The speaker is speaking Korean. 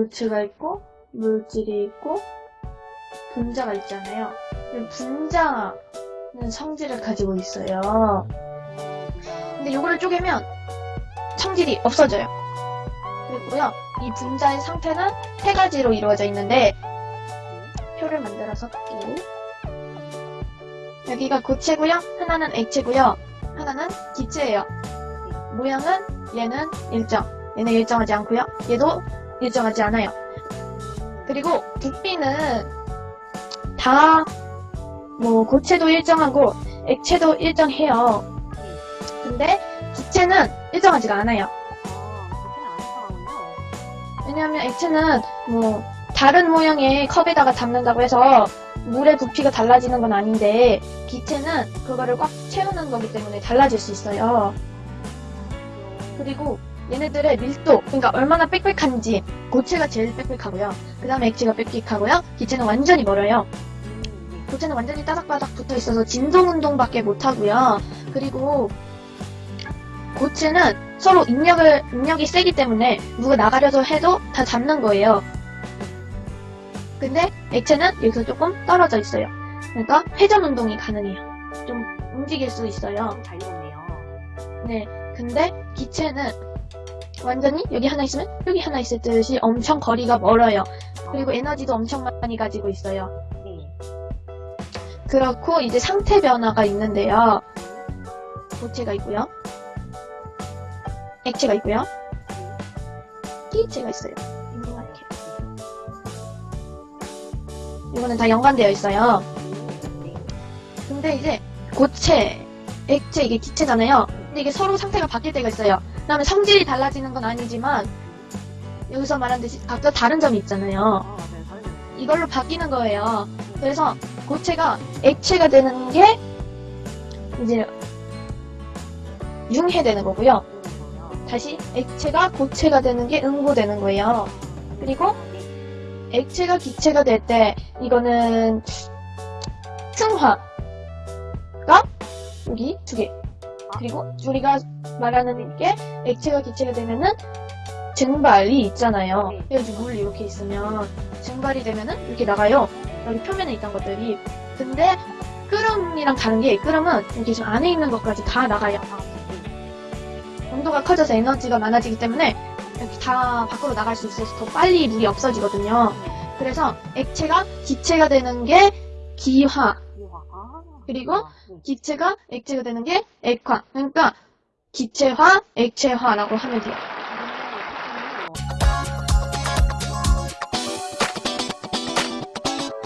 물체가 있고 물질이 있고 분자가 있잖아요. 이 분자는 성질을 가지고 있어요. 근데 이거를 쪼개면 성질이 없어져요. 그리고요, 이 분자의 상태는 세 가지로 이루어져 있는데 표를 만들어서 볼게요. 여기가 고체고요, 하나는 액체고요, 하나는 기체예요. 모양은 얘는 일정, 얘는 일정하지 않고요, 얘도 일정하지 않아요. 그리고 부피는 다 뭐 고체도 일정하고 액체도 일정해요. 근데 기체는 일정하지가 않아요. 왜냐하면 액체는 뭐 다른 모양의 컵에다가 담는다고 해서 물의 부피가 달라지는 건 아닌데 기체는 그거를 꽉 채우는 거기 때문에 달라질 수 있어요. 그리고 얘네들의 밀도, 그러니까 얼마나 빽빽한지 고체가 제일 빽빽하고요. 그 다음에 액체가 빽빽하고요. 기체는 완전히 멀어요. 고체는 완전히 따닥바닥 붙어 있어서 진동 운동밖에 못 하고요. 그리고 고체는 서로 인력을 인력이 세기 때문에 누가 나가려서 해도 다 잡는 거예요. 근데 액체는 여기서 조금 떨어져 있어요. 그러니까 회전 운동이 가능해요. 좀 움직일 수 있어요. 자유롭네요. 네. 근데 기체는 완전히 여기 하나 있으면 여기 하나 있을 듯이 엄청 거리가 멀어요. 그리고 에너지도 엄청 많이 가지고 있어요. 네. 그렇고 이제 상태 변화가 있는데요. 고체가 있고요. 액체가 있고요. 기체가 있어요. 이거는 다 연관되어 있어요. 네. 근데 이제 고체, 액체 이게 기체잖아요. 근데 이게 서로 상태가 바뀔 때가 있어요. 그다음에 성질이 달라지는 건 아니지만 여기서 말한 듯이 각자 다른 점이 있잖아요. 이걸로 바뀌는 거예요. 그래서 고체가 액체가 되는 게 이제 융해되는 거고요. 다시 액체가 고체가 되는 게 응고되는 거예요. 그리고 액체가 기체가 될 때 이거는 승화가 여기 두 개. 그리고 우리가 말하는 게 액체가 기체가 되면은 증발이 있잖아요. 네. 여기 물 이렇게 있으면 증발이 되면은 이렇게 나가요. 여기 표면에 있던 것들이. 근데 끓음이랑 다른 게 끓음은 여기 지금 안에 있는 것까지 다 나가요. 아, 네. 온도가 커져서 에너지가 많아지기 때문에 이렇게 다 밖으로 나갈 수 있어서 더 빨리 물이 없어지거든요. 그래서 그래서 액체가 기체가 되는 게 기화, 그리고. 네. 기체가 액체가 되는 게 액화. 그러니까 기체화, 액체화라고 하면 돼요.